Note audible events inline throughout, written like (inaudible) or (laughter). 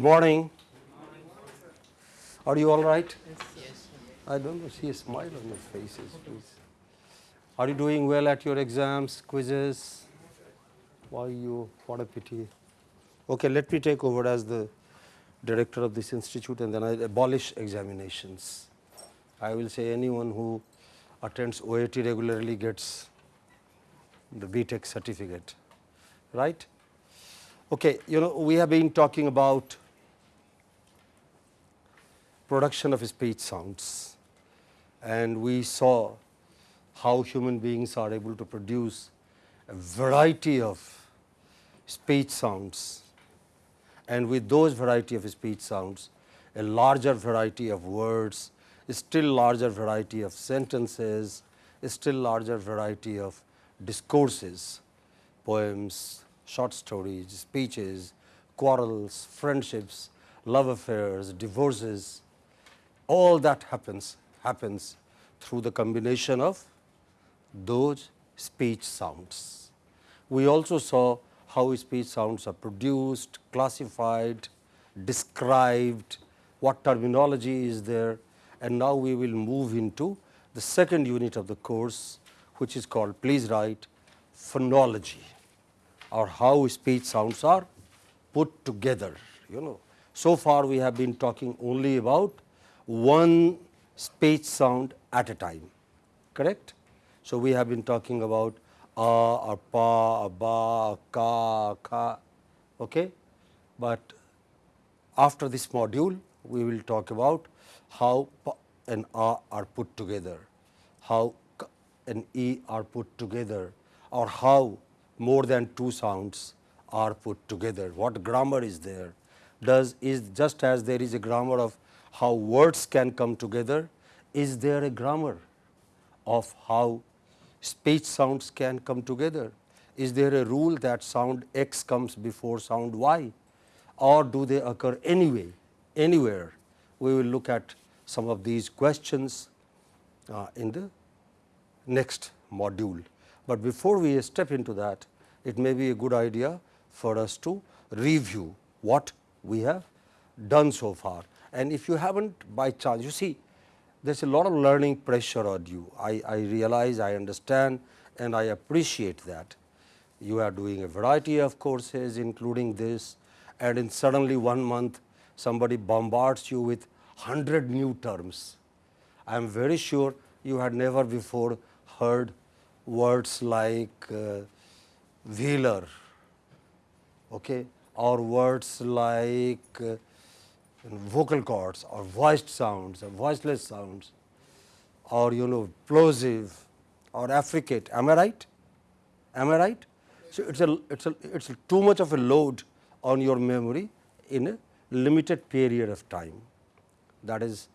morning. Are you all right? Yes. I don't know, see a smile on your faces, please. Are you doing well at your exams, quizzes? Why you, what a pity. Okay, let me take over as the director of this institute and then I abolish examinations. I will say anyone who attends OAT regularly gets the BTech certificate, right? Okay, you know, we have been talking about production of speech sounds. And we saw how human beings are able to produce a variety of speech sounds. And with those variety of speech sounds a larger variety of words, a still larger variety of sentences, a still larger variety of discourses, poems, short stories, speeches, quarrels, friendships, love affairs, divorces, all that happens happens through the combination of those speech sounds. We also saw how speech sounds are produced, classified, described, what terminology is there and now we will move into the second unit of the course which is called please write phonology or how speech sounds are put together you know. So far we have been talking only about one speech sound at a time correct. So, we have been talking about a or pa, a ba, ka, a kha, okay. but after this module we will talk about how pa and a are put together, how k and e are put together or how more than two sounds are put together, what grammar is there, does is just as there is a grammar of how words can come together, is there a grammar of how speech sounds can come together? Is there a rule that sound X comes before sound Y or do they occur anyway, anywhere? We will look at some of these questions uh, in the next module. But before we step into that, it may be a good idea for us to review what we have done so far. And if you haven't by chance, you see there is a lot of learning pressure on you. I, I realize, I understand and I appreciate that. You are doing a variety of courses including this and in suddenly one month somebody bombards you with 100 new terms. I am very sure you had never before heard words like uh, velar okay, or words like uh, vocal cords or voiced sounds or voiceless sounds or you know plosive or affricate. Am I right? Am I right? So it's a it's a it's a too much of a load on your memory in a limited period of time. That is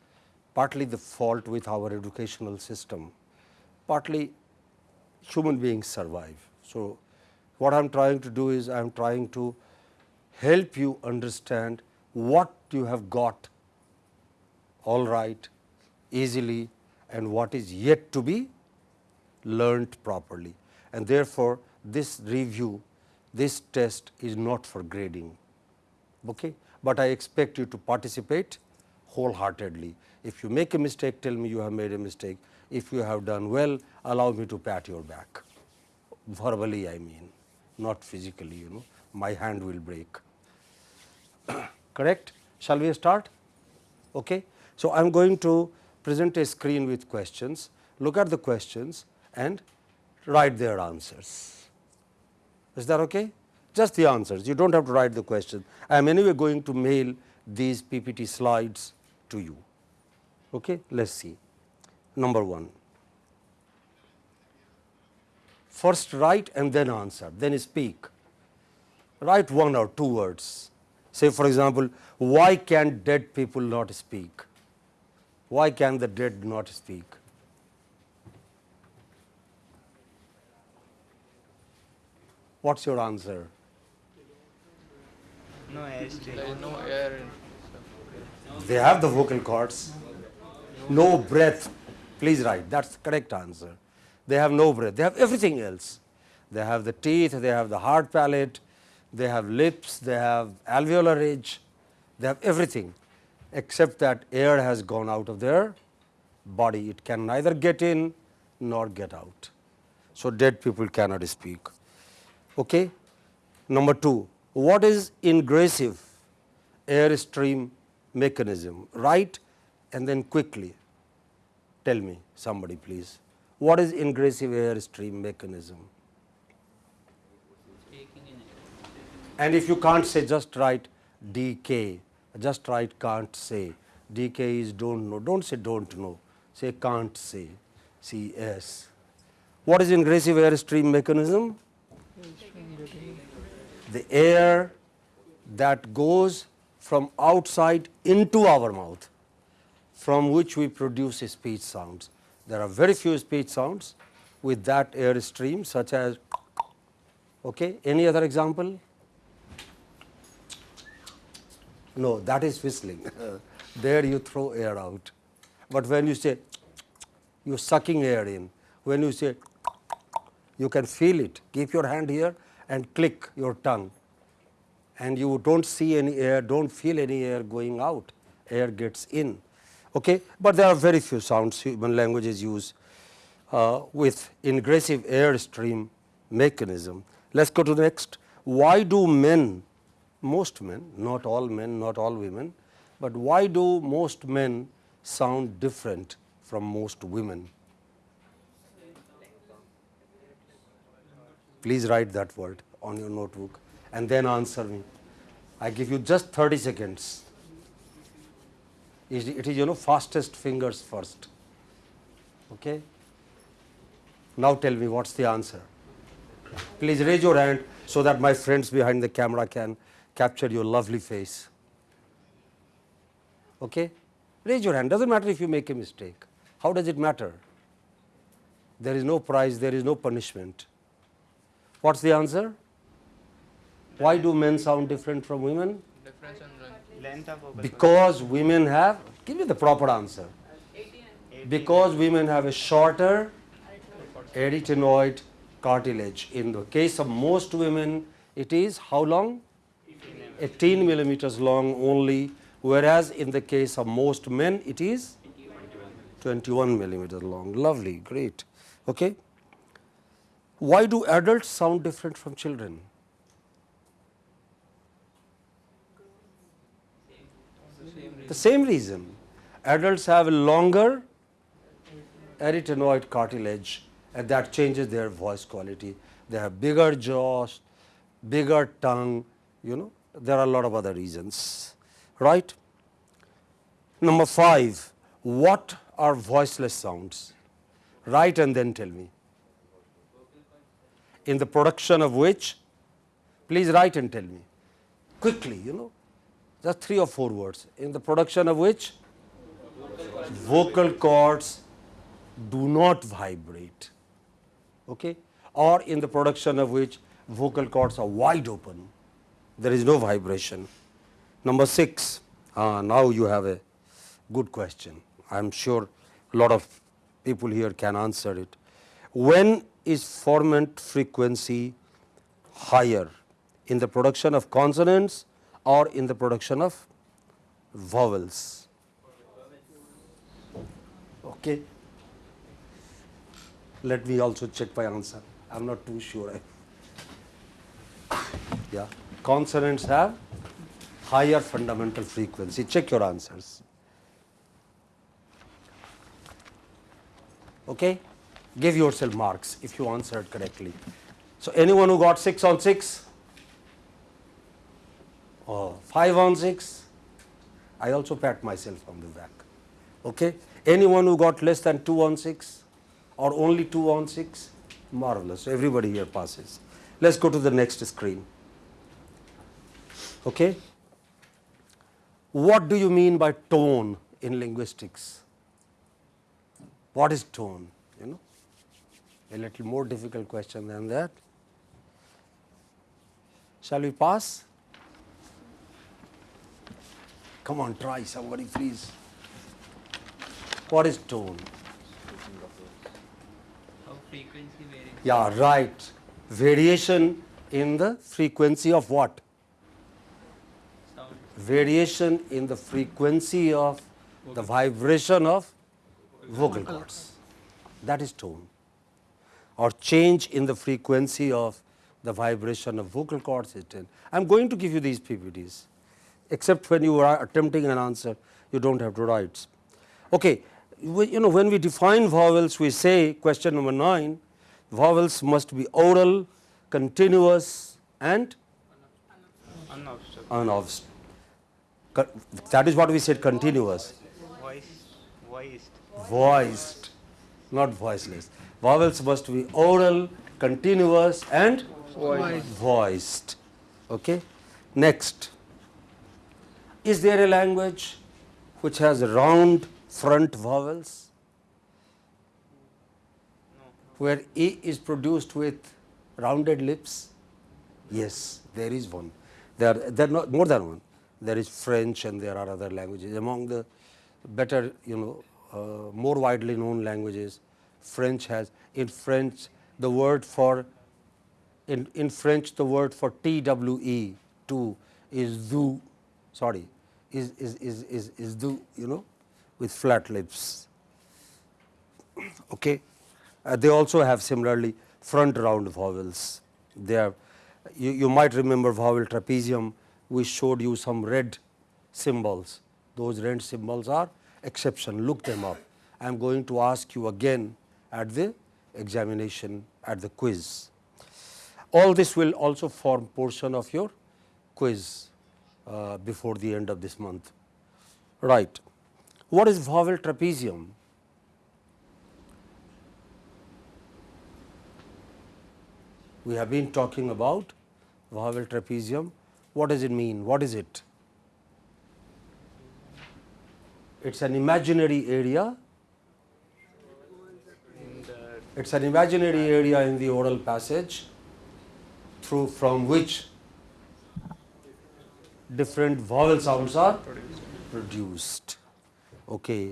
partly the fault with our educational system. Partly human beings survive. So what i am trying to do is i am trying to help you understand what you have got all right easily and what is yet to be learnt properly. And therefore, this review, this test is not for grading, okay? but I expect you to participate wholeheartedly. If you make a mistake, tell me you have made a mistake. If you have done well, allow me to pat your back, verbally I mean, not physically, you know, my hand will break. (coughs) correct. Shall we start? Okay. So, I am going to present a screen with questions, look at the questions and write their answers. Is that okay? Just the answers, you do not have to write the question. I am anyway going to mail these PPT slides to you. Okay? Let us see. Number 1. First write and then answer, then speak. Write one or two words Say for example, why can dead people not speak? Why can the dead not speak? What's your answer? No air. no air. They have the vocal cords. No breath. Please write. That's the correct answer. They have no breath. They have everything else. They have the teeth, they have the hard palate, they have lips, they have alveolar ridge, They have everything except that air has gone out of their body. It can neither get in nor get out. So, dead people cannot speak. Okay? Number 2, what is ingressive airstream mechanism? Write and then quickly tell me somebody please. What is ingressive airstream mechanism? And if you can't say just write DK, just write can't say. DK is don't know, don't say don't know, say can't say, CS. What is ingressive airstream mechanism? The air that goes from outside into our mouth from which we produce speech sounds. There are very few speech sounds with that air stream such as okay. Any other example? No, that is whistling. (laughs) there you throw air out. But when you say you are sucking air in, when you say you can feel it, keep your hand here and click your tongue and you do not see any air, do not feel any air going out, air gets in. Okay? But there are very few sounds human languages use uh, with ingressive air stream mechanism. Let us go to the next. Why do men, most men, not all men, not all women, but why do most men sound different from most women? Please write that word on your notebook and then answer me. I give you just 30 seconds. It is you know fastest fingers first. Okay. Now tell me what's the answer. Please raise your hand so that my friends behind the camera can capture your lovely face. Okay. Raise your hand, doesn't matter if you make a mistake. How does it matter? There is no prize, there is no punishment. What's the answer? Why do men sound different from women? Because women have, give me the proper answer. Because women have a shorter arytenoid cartilage. In the case of most women, it is how long? 18 millimeters long only, whereas in the case of most men, it is 21 millimeters long. Lovely, great. Okay. Why do adults sound different from children? The same reason. Adults have a longer arytenoid cartilage and that changes their voice quality. They have bigger jaws, bigger tongue, you know, there are a lot of other reasons, right. Number 5, what are voiceless sounds? Write and then tell me. In the production of which, please write and tell me. Quickly, you know, just three or four words. In the production of which? Vocal cords do not vibrate. Okay? Or in the production of which? Vocal cords are wide open there is no vibration number 6 uh, now you have a good question i am sure a lot of people here can answer it when is formant frequency higher in the production of consonants or in the production of vowels. Okay. Let me also check my answer. I am not too sure. Yeah, consonants have higher fundamental frequency. Check your answers. Okay, give yourself marks if you answered correctly. So anyone who got six on six or 5 on 6, I also pat myself on the back. Okay? Anyone who got less than 2 on 6 or only 2 on 6, marvelous. Everybody here passes. Let us go to the next screen. Okay? What do you mean by tone in linguistics? What is tone? You know, a little more difficult question than that. Shall we pass? Come on, try somebody please. What is tone? How frequency varies. Yeah, right. Variation in the frequency of what? Variation in the frequency of the vibration of vocal cords. That is tone. Or change in the frequency of the vibration of vocal cords is tone. I am going to give you these PPTs, except when you are attempting an answer, you do not have to write. Okay. We, you know when we define vowels, we say question number 9, vowels must be oral, continuous and Unobstructed. unobstructed. That is what we said continuous, Voice. Voiced. voiced, not voiceless. Vowels must be oral, continuous and voiced. voiced. Okay. Next, is there a language which has round front vowels? Where E is produced with rounded lips? Yes, there is one. There, are- there are not more than one. There is French and there are other languages. Among the better, you know, uh, more widely known languages, French has, in French, the word for, in, in French, the word for TWE, two, is du, sorry, is, is, is, is, is du, you know, with flat lips. Okay. Uh, they also have similarly front round vowels. They are, you, you might remember vowel trapezium, we showed you some red symbols. Those red symbols are exception, look them up. I am going to ask you again at the examination, at the quiz. All this will also form portion of your quiz uh, before the end of this month. Right. What is vowel trapezium? We have been talking about vowel trapezium. What does it mean? What is it? It is an imaginary area. It is an imaginary area in the oral passage through from which different vowel sounds are produced. Okay.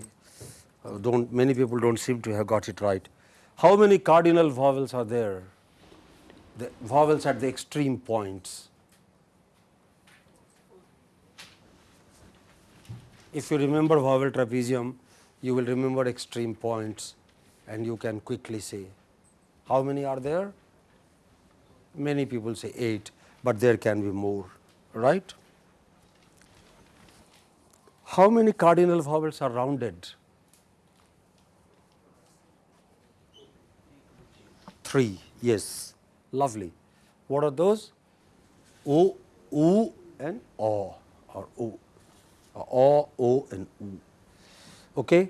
Uh, don't many people don't seem to have got it right. How many cardinal vowels are there? The vowels at the extreme points. If you remember vowel trapezium, you will remember extreme points and you can quickly say. How many are there? Many people say 8, but there can be more, right? How many cardinal vowels are rounded? Three, yes, lovely. What are those? O, U and O or O. O, O and U. Okay.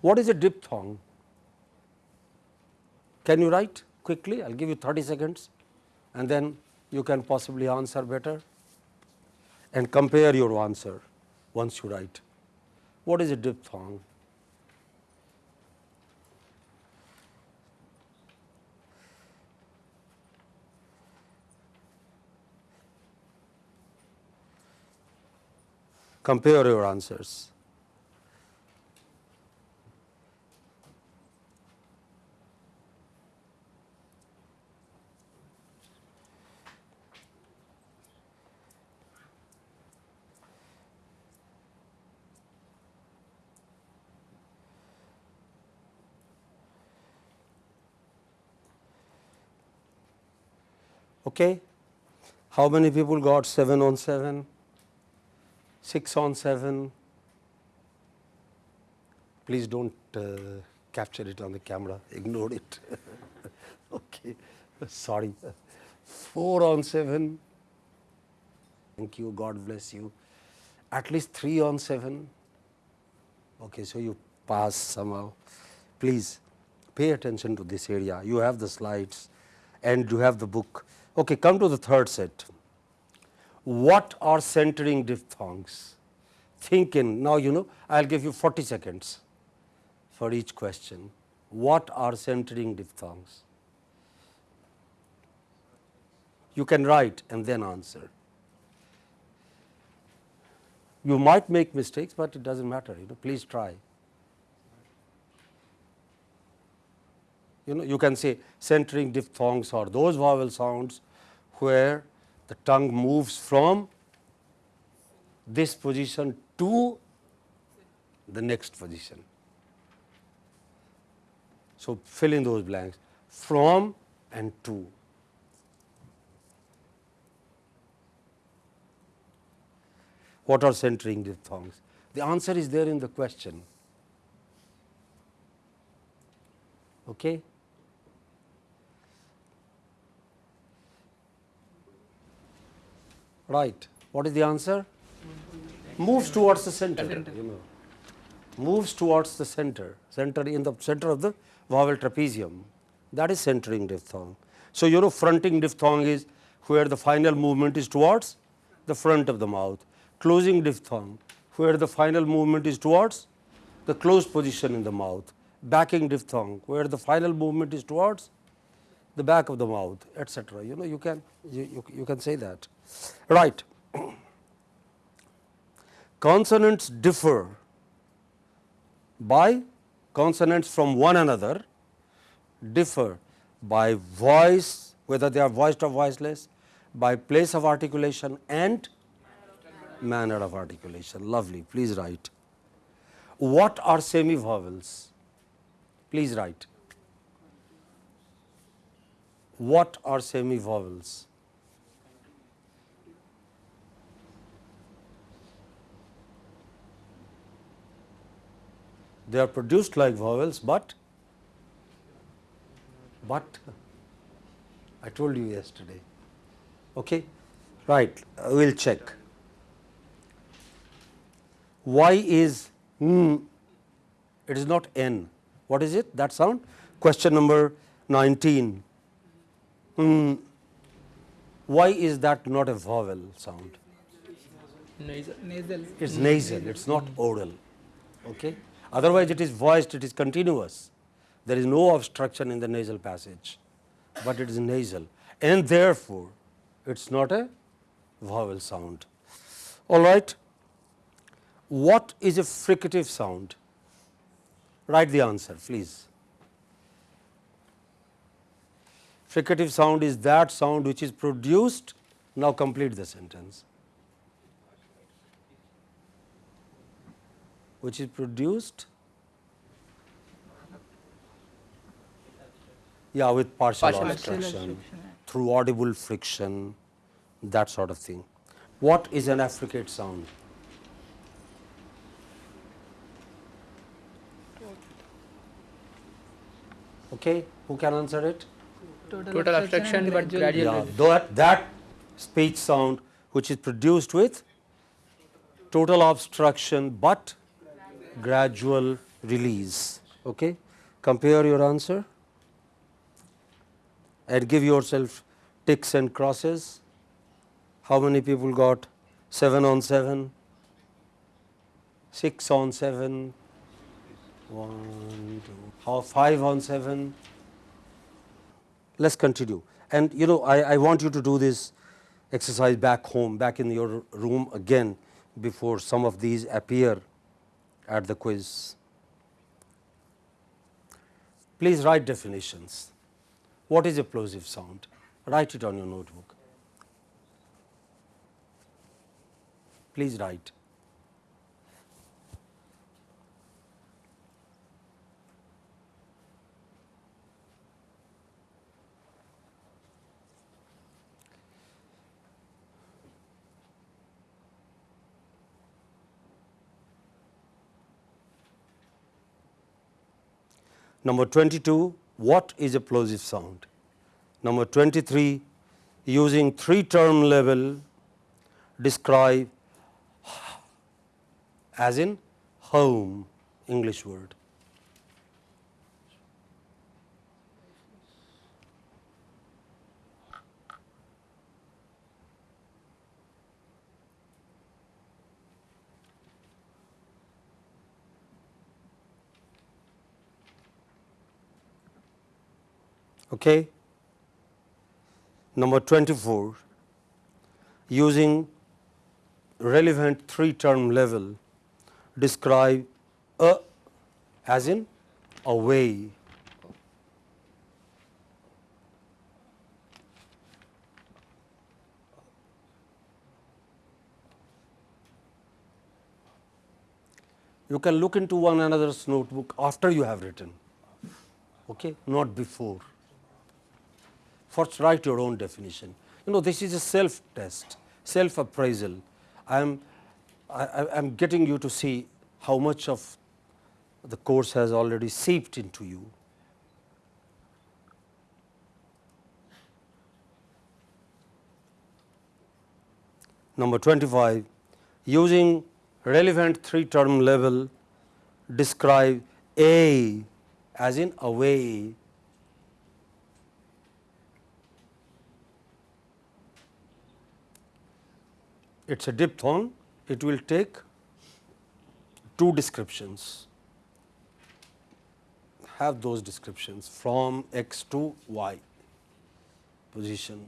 What is a diphthong? Can you write quickly? I will give you 30 seconds and then you can possibly answer better and compare your answer once you write. What is a diphthong? Compare your answers. Okay. How many people got 7 on 7? 6 on 7? Please don't uh, capture it on the camera, ignore it. (laughs) okay, sorry. 4 on 7? Thank you, God bless you. At least 3 on 7? Okay, so you pass somehow. Please pay attention to this area. You have the slides and you have the book. Okay, come to the third set. What are centering diphthongs? Think in, now you know, I will give you 40 seconds for each question. What are centering diphthongs? You can write and then answer. You might make mistakes, but it does not matter, you know, please try. You know, you can say centering diphthongs are those vowel sounds where the tongue moves from this position to the next position. So, fill in those blanks from and to. What are centering diphthongs? The answer is there in the question. Okay? Right. What is the answer? Moves towards the center. You know. Moves towards the center, center in the center of the vowel trapezium. That is centering diphthong. So, you know fronting diphthong is where the final movement is towards the front of the mouth. Closing diphthong where the final movement is towards the closed position in the mouth. Backing diphthong where the final movement is towards the back of the mouth etc. You know you can you, you, you can say that right. Consonants differ by consonants from one another differ by voice whether they are voiced or voiceless by place of articulation and manner of articulation. Lovely. Please write. What are semi vowels please write. What are semi they are produced like vowels but but I told you yesterday. Okay? Right uh, we'll check. Y is mm, it is not n. What is it? That sound? Question number 19 mm, why is that not a vowel sound. Nasal. it's nasal it's not oral. Okay otherwise it is voiced it is continuous. There is no obstruction in the nasal passage but it is nasal. And therefore it's not a vowel sound. All right? What is a fricative sound? Write the answer please. Fricative sound is that sound which is produced. Now complete the sentence which is produced? Yeah with partial, Partial obstruction. through audible friction that sort of thing. What is an affricate sound? Okay who can answer it? Total obstruction, and but gradual gradual. yeah that that speech sound which is produced with total obstruction but gradual release. Okay? Compare your answer and give yourself ticks and crosses. How many people got 7 on 7 6 on 7 1 2 how 5 on 7 let's continue. And you know I, I want you to do this exercise back home back in your room again before some of these appear at the quiz. Please write definitions. What is a plosive sound? Write it on your notebook. Please write Number 22, what is a plosive sound? Number 23, using three term level describe as in home English word. Okay. Number 24, using relevant three term level describe a as in a way you can look into one another's notebook after you have written, okay? not before. First write your own definition. You know this is a self test, self appraisal. I am I am getting you to see how much of the course has already seeped into you. Number 25, using relevant three term level describe A as in away. It is a diphthong, it will take two descriptions have those descriptions from x to y position.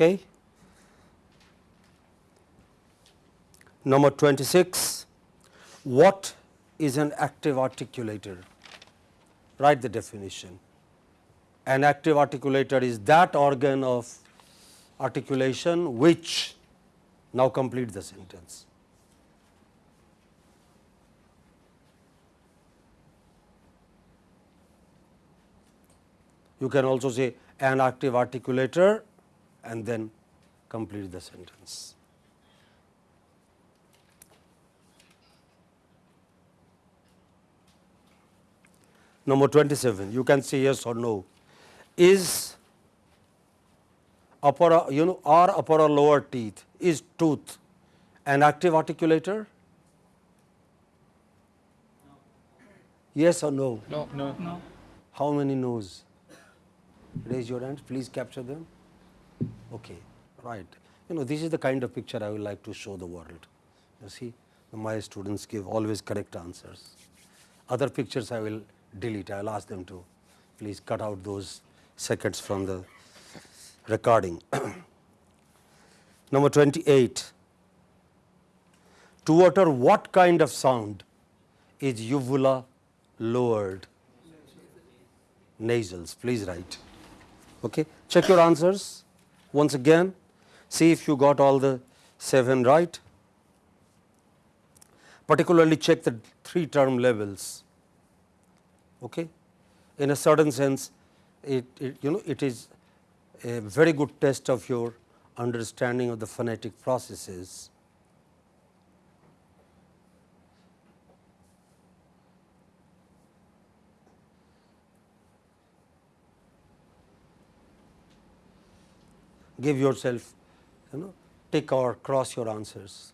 Okay. Number 26, what is an active articulator? Write the definition. An active articulator is that organ of articulation which now complete the sentence. You can also say an active articulator and then complete the sentence. Number 27, you can say yes or no. Is upper, you know, are upper or lower teeth, is tooth an active articulator? Yes or no? No. No. No. How many no's? Raise your hands, please capture them. Okay, right. You know, this is the kind of picture I would like to show the world. You see, my students give always correct answers. Other pictures I will delete, I will ask them to please cut out those seconds from the recording. (clears throat) Number 28, to utter what kind of sound is uvula lowered? Nasals, please write. Okay. Check your answers once again see if you got all the 7 right. Particularly check the 3 term levels. Okay. In a certain sense it, it you know it is a very good test of your understanding of the phonetic processes. Give yourself you know tick or cross your answers.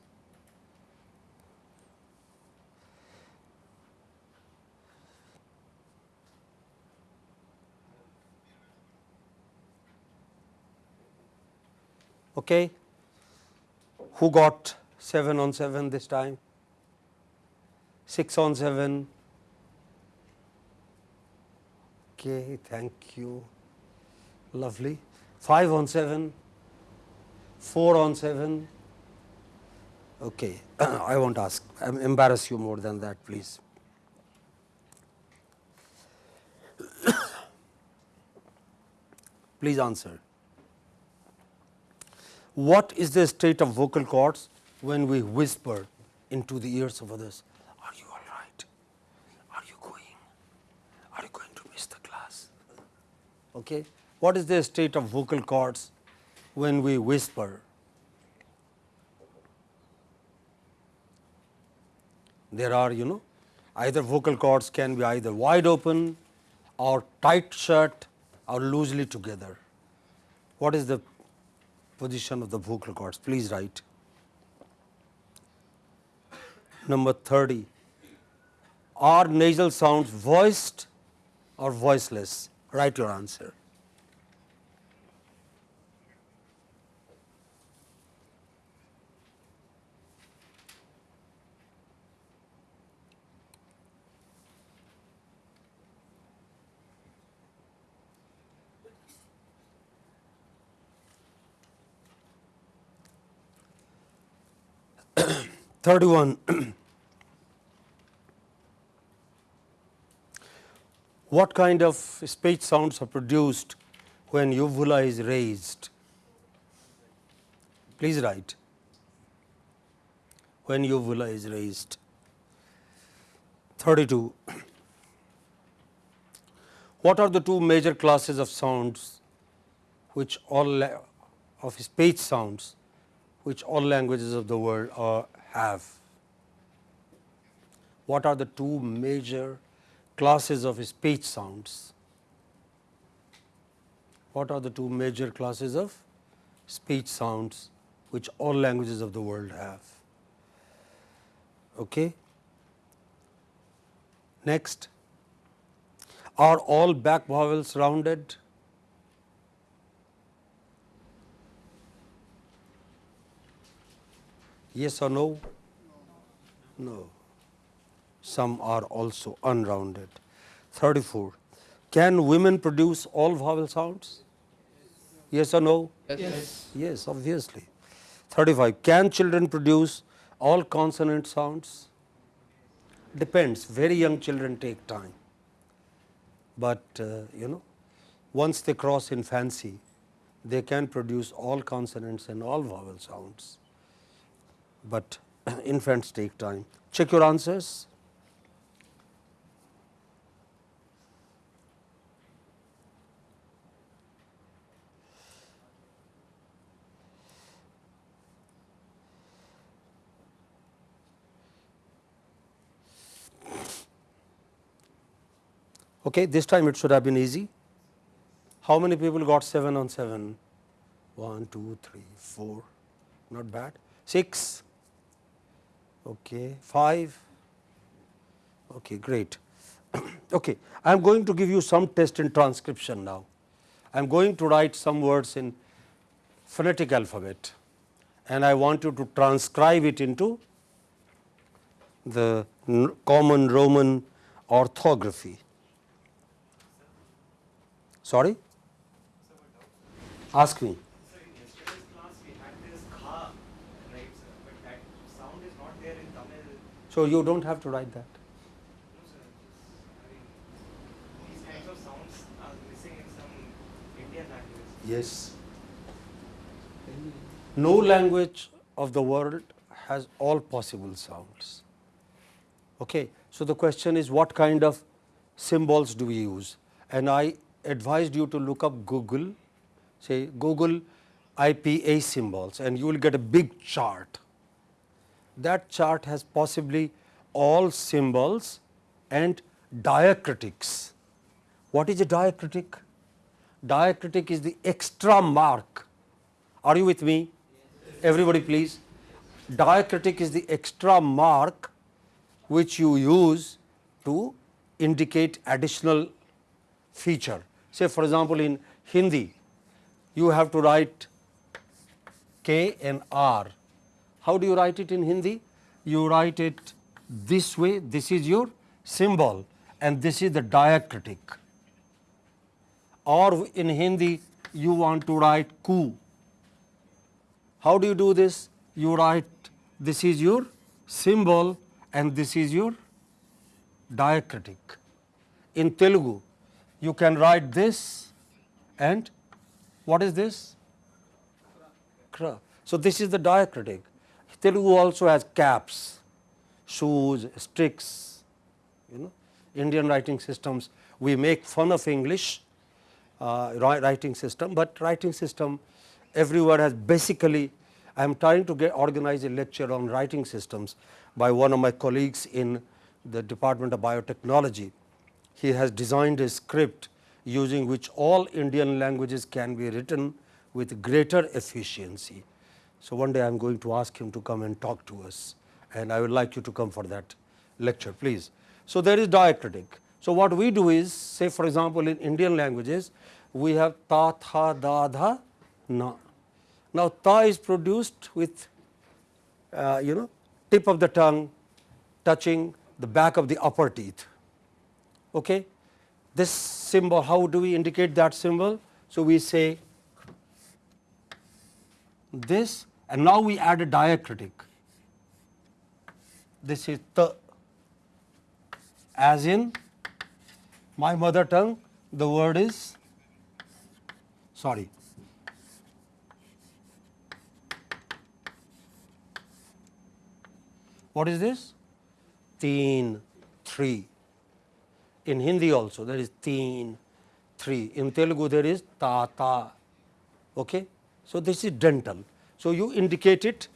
Okay. Who got 7 on 7 this time? 6 on 7. Okay, thank you. Lovely. 5 on 7, 4 on 7. Okay, (clears throat) I won't ask, I embarrass you more than that, please. (coughs) please answer. What is the state of vocal cords when we whisper into the ears of others? Are you all right? Are you going? Are you going to miss the class? Okay what is the state of vocal cords when we whisper? There are you know either vocal cords can be either wide open or tight shut or loosely together. What is the position of the vocal cords? Please write. Number 30. Are nasal sounds voiced or voiceless? Write your answer. 31. (clears throat) what kind of speech sounds are produced when uvula is raised? Please write. When uvula is raised. 32. (clears throat) What are the two major classes of sounds which all of speech sounds which all languages of the world are, have? What are the two major classes of speech sounds? What are the two major classes of speech sounds which all languages of the world have? Okay. Next, are all back vowels rounded? Yes or no? No. Some are also unrounded. 34. Can women produce all vowel sounds? Yes or no? Yes. Yes, obviously. 35. Can children produce all consonant sounds? Depends. Very young children take time. But, uh, you know, once they cross in fancy, they can produce all consonants and all vowel sounds. But (clears throat) infants take time. Check your answers. Okay, this time it should have been easy. How many people got 7 on 7? 1, 2, 3, 4, not bad. 6, okay, 5, okay, great. (clears throat) okay, I am going to give you some test in transcription now. I am going to write some words in phonetic alphabet and I want you to transcribe it into the common Roman orthography. Sorry? Ask me. Sir, in yesterday's class we had this kha, right, sir? But that sound is not there in Tamil. So, you do not have to write that. No, sir. Just, I mean, these kinds of sounds are missing in some Indian languages. Yes. No language of the world has all possible sounds. Okay. So, the question is what kind of symbols do we use? And I advised you to look up Google, say Google IPA symbols and you will get a big chart. That chart has possibly all symbols and diacritics. What is a diacritic? Diacritic is the extra mark. Are you with me? Everybody please. Diacritic is the extra mark which you use to indicate additional feature. Say for example, in Hindi you have to write K and R. How do you write it in Hindi? You write it this way, this is your symbol and this is the diacritic. Or in Hindi you want to write ku. How do you do this? You write this is your symbol and this is your diacritic. In Telugu you can write this and what is this? Kra. So, this is the diacritic. Telugu also has caps, shoes, sticks, you know, Indian writing systems. We make fun of English uh, writing system, but writing system everywhere has basically, I am trying to get organize a lecture on writing systems by one of my colleagues in the Department of Biotechnology. He has designed a script using which all Indian languages can be written with greater efficiency. So, one day I am going to ask him to come and talk to us and I would like you to come for that lecture please. So, there is diacritic. So, what we do is say for example, in Indian languages we have ta, tha, da, dha, na. Now, ta is produced with uh, you know tip of the tongue touching the back of the upper teeth. Okay. This symbol, how do we indicate that symbol? So, we say this and now we add a diacritic. this is the as in my mother tongue the word is sorry. What is this? Teen three. In hindi also there is teen three. In telugu there is tata okay so this is dental. So you indicate it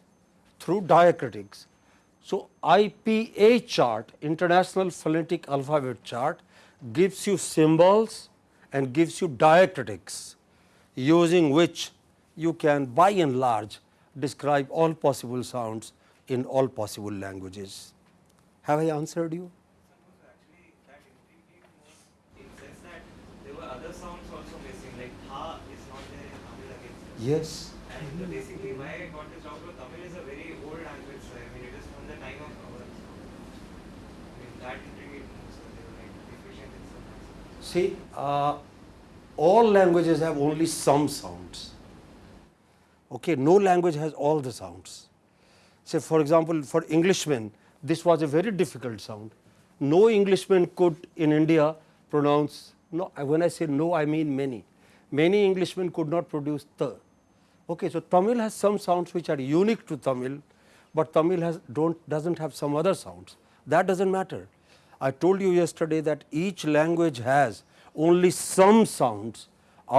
through diacritics. So ipa chart international phonetic alphabet chart gives you symbols and gives you diacritics using which you can by and large describe all possible sounds in all possible languages. Have i answered you Actually, that intrigued me more in sense that there were other sounds also missing, like ha is not there in Tamil again. Yes And basically, why I got this job Tamil is a very old language. I mean, it is from the time of our. I mean, that intrigued. So they were like deficient in some aspects. See, uh, all languages have only some sounds. Okay, no language has all the sounds. Say, for example, for Englishmen, this was a very difficult sound. No Englishman could in India pronounce. No, when I say no, I mean many. Many Englishmen could not produce the. Okay, so Tamil has some sounds which are unique to Tamil, but Tamil has don't doesn't have some other sounds. That doesn't matter. I told you yesterday that each language has only some sounds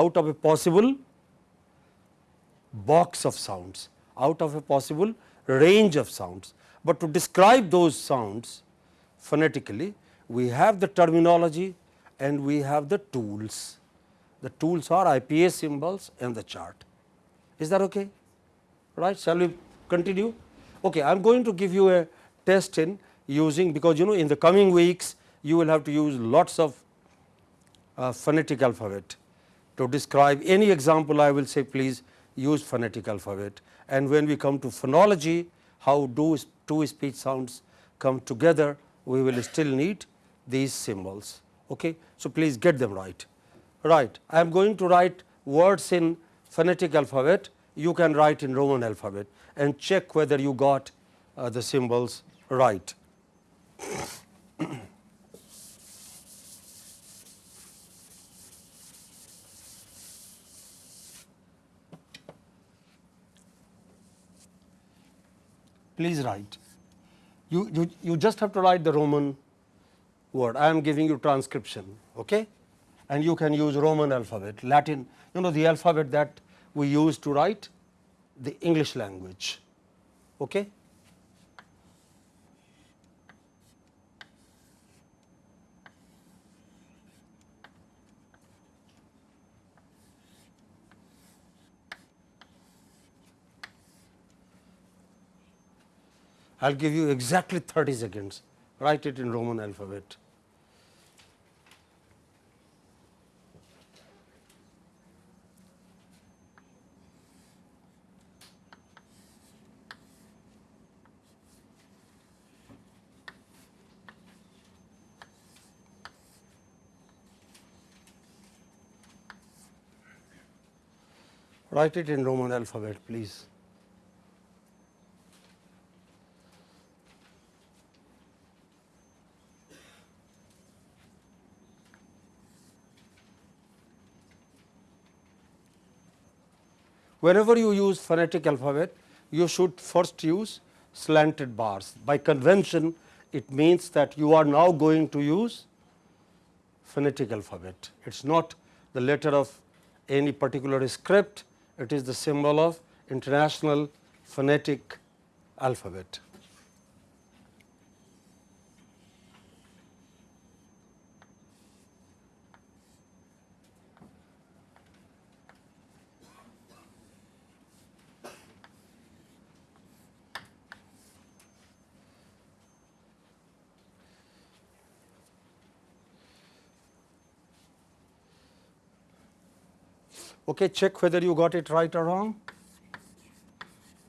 out of a possible box of sounds, out of a possible range of sounds. But to describe those sounds phonetically, we have the terminology and we have the tools. The tools are IPA symbols and the chart. Is that okay? Right? Shall we continue? Okay, I am going to give you a test in using because you know in the coming weeks you will have to use lots of uh, phonetic alphabet. To describe any example I will say please use phonetic alphabet and when we come to phonology how do two speech sounds come together we will still need these symbols. Okay? So, please get them right. Right. I am going to write words in phonetic alphabet, you can write in Roman alphabet and check whether you got uh, the symbols right. (coughs) Please write. You, you, you just have to write the Roman word. I am giving you transcription, okay? And you can use Roman alphabet, Latin, you know the alphabet that we use to write the English language, okay? I will give you exactly 30 seconds, write it in Roman alphabet. Write it in Roman alphabet, please. Whenever you use phonetic alphabet, you should first use slanted bars. By convention, it means that you are now going to use phonetic alphabet. It is not the letter of any particular script, it is the symbol of international phonetic alphabet. Okay, check whether you got it right or wrong.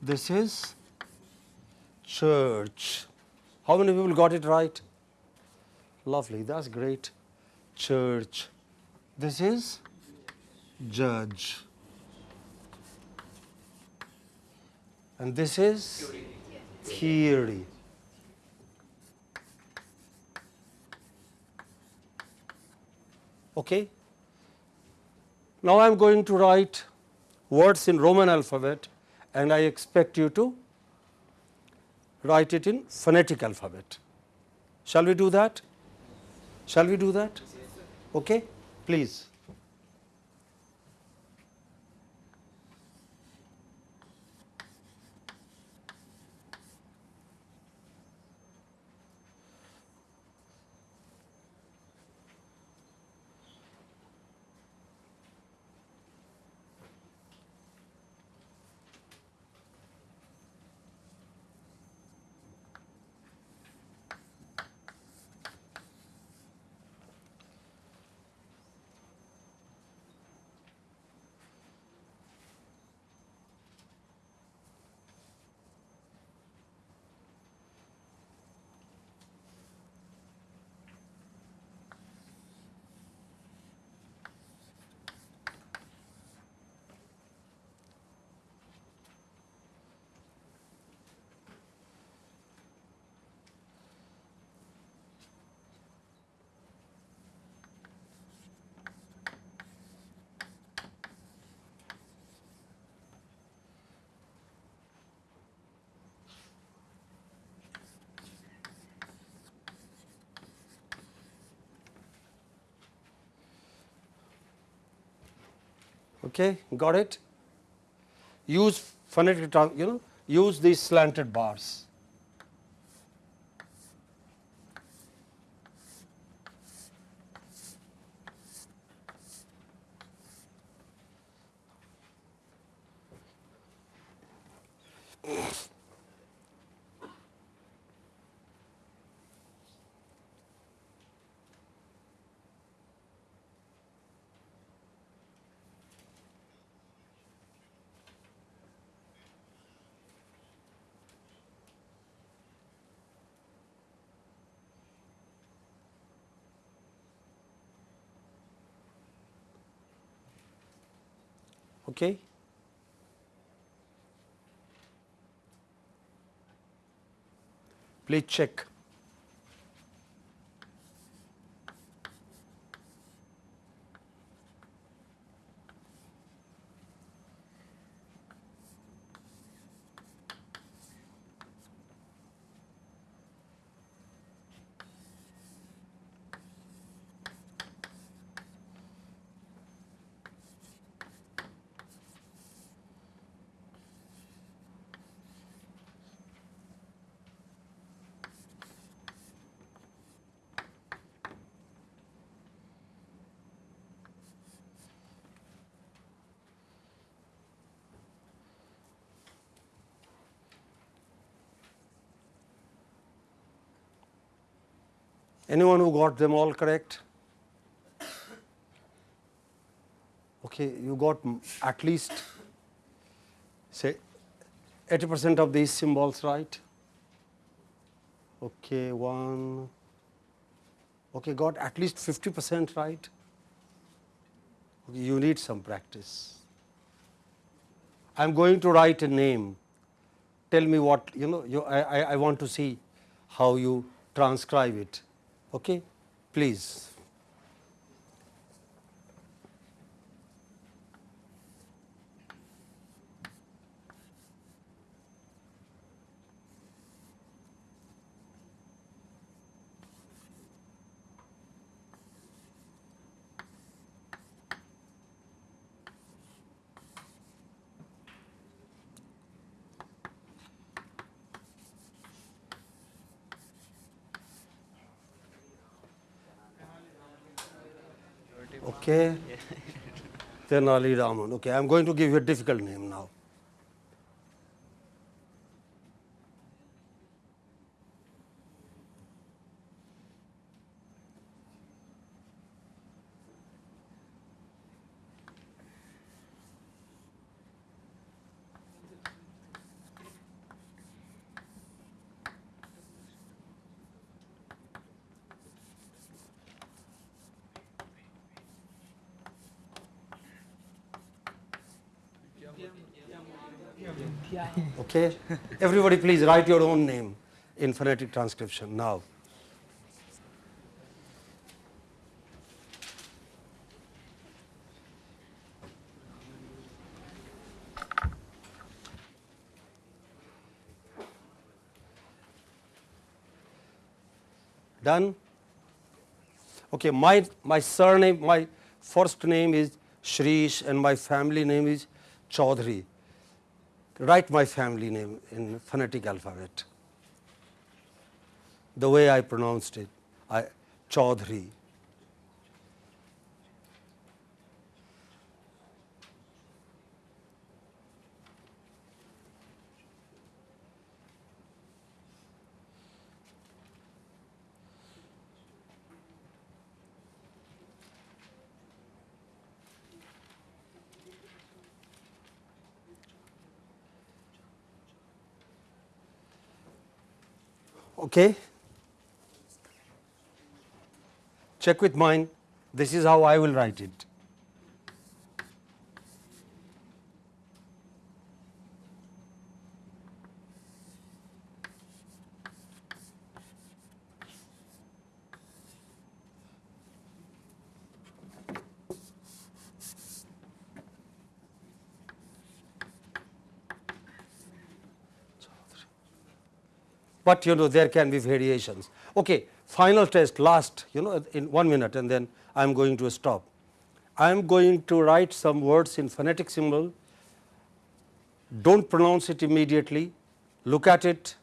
This is church. How many people got it right? Lovely, that's great. Church. This is judge. And this is theory. Okay, now, I am going to write words in Roman alphabet and I expect you to write it in phonetic alphabet. Shall we do that? Shall we do that? Okay, please. Okay, got it? Use phonetic, you know, use these slanted bars. Okay. Please check. Anyone who got them all correct? Okay, you got at least say 80 percent of these symbols right. Okay, one. Okay, got at least 50 percent right. Okay, you need some practice. I am going to write a name. Tell me what you know. You, I, I, I want to see how you transcribe it. Okay, please. Okay. Tenali Raman. Okay, I am going to give you a difficult name now. Okay. Everybody please write your own name in phonetic transcription now. Done? Okay, my, my surname, my first name is Shreesh and my family name is Chaudhary. Write my family name in phonetic alphabet. The way I pronounced it, I, Chaudhary. Okay. Check with mine. This is how I will write it. But you know there can be variations. Okay, final test last you know in one minute and then I am going to stop. I am going to write some words in phonetic symbol, do not pronounce it immediately, look at it,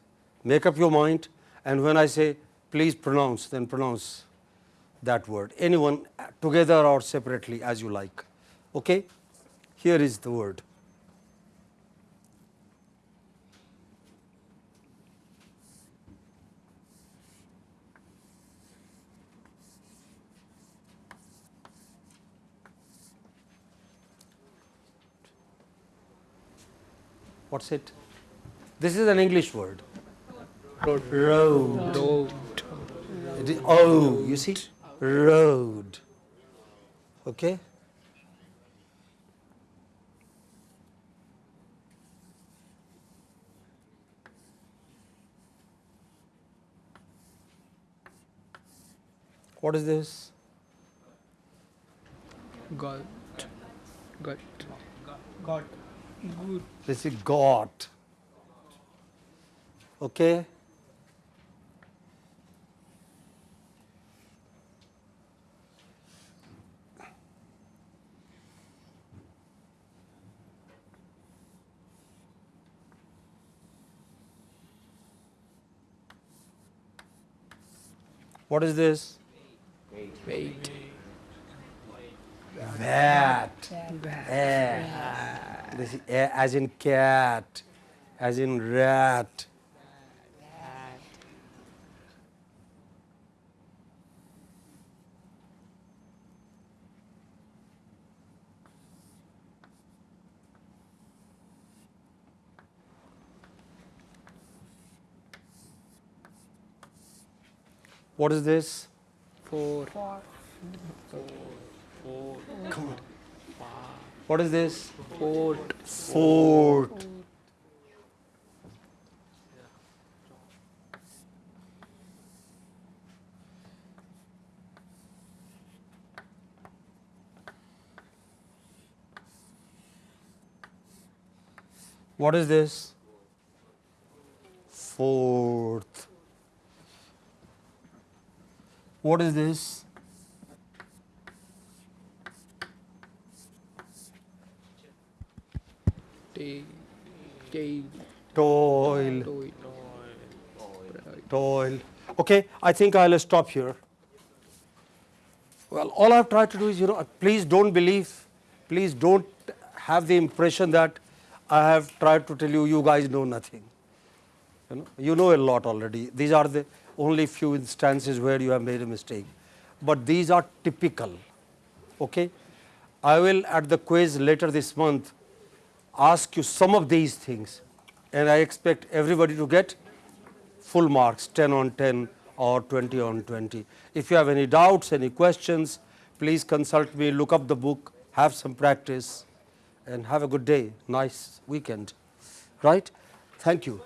make up your mind and when I say please pronounce then pronounce that word anyone together or separately as you like. Okay? Here is the word. What is it? This is an English word. Road. Road. Road. It is oh, you see, road. Okay. What is this? Got. Got. God. Good. This is got. Okay. What is this? Wait. Bat. Eh. This is eh, as in cat, as in rat. What is this? Four. Four. Four. Come on. What is this? Fort. Fort. What is this? Fourth. What is this? Toil. Toil. toil. Okay, I think I will stop here. Well, all I have tried to do is, you know, uh, please don't believe, please don't have the impression that I have tried to tell you, you guys know nothing. You know, you know a lot already. These are the only few instances where you have made a mistake, but these are typical. Okay, I will at the quiz later this month ask you some of these things, and I expect everybody to get full marks 10 on 10 or 20 on 20. If you have any doubts, any questions, please consult me, look up the book, have some practice and have a good day, nice weekend, right. Thank you.